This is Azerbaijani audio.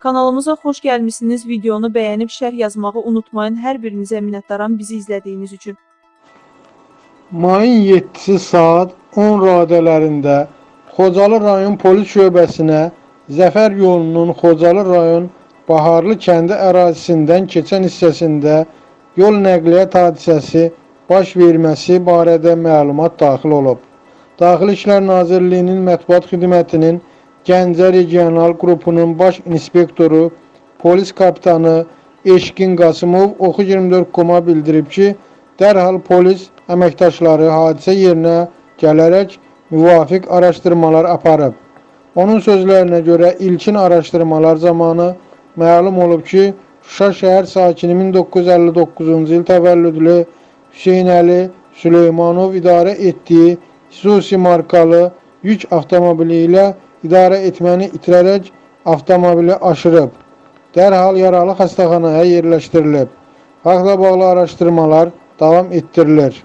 Kanalımıza xoş gəlmisiniz. Videonu bəyənib şərh yazmağı unutmayın. Hər birinizə minnətdaram bizi izlədiyiniz üçün. Mayın 7-si saat 10 radələrində Xocalı rayon polis şöbəsinə Zəfər yolunun Xocalı rayon Baharlı kəndi ərazisindən keçən hissəsində yol nəqliyyat hadisəsi baş verməsi barədə məlumat daxil olub. Daxili İşlər Nazirliyinin mətbuat xidmətinin Gəncə regional qrupunun baş inspektoru, polis kapitanı Eşqin Qasımov Oxu 24 bildirib ki, dərhal polis əməkdaşları hadisə yerinə gələrək müvafiq araşdırmalar aparıb. Onun sözlərinə görə ilkin araşdırmalar zamanı məlum olub ki, Şuşa şəhər sakini 1959-cu il təvəllüdlü Hüseynəli Süleymanov idarə etdiyi Isuzu markalı yük avtomobili ilə idarə etməni itirərək avtomobili aşırıb. Dərhal yaralı xəstəxanaya yerləşdirilib. Faktla bağlı araşdırmalar davam etdirilir.